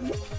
Woo!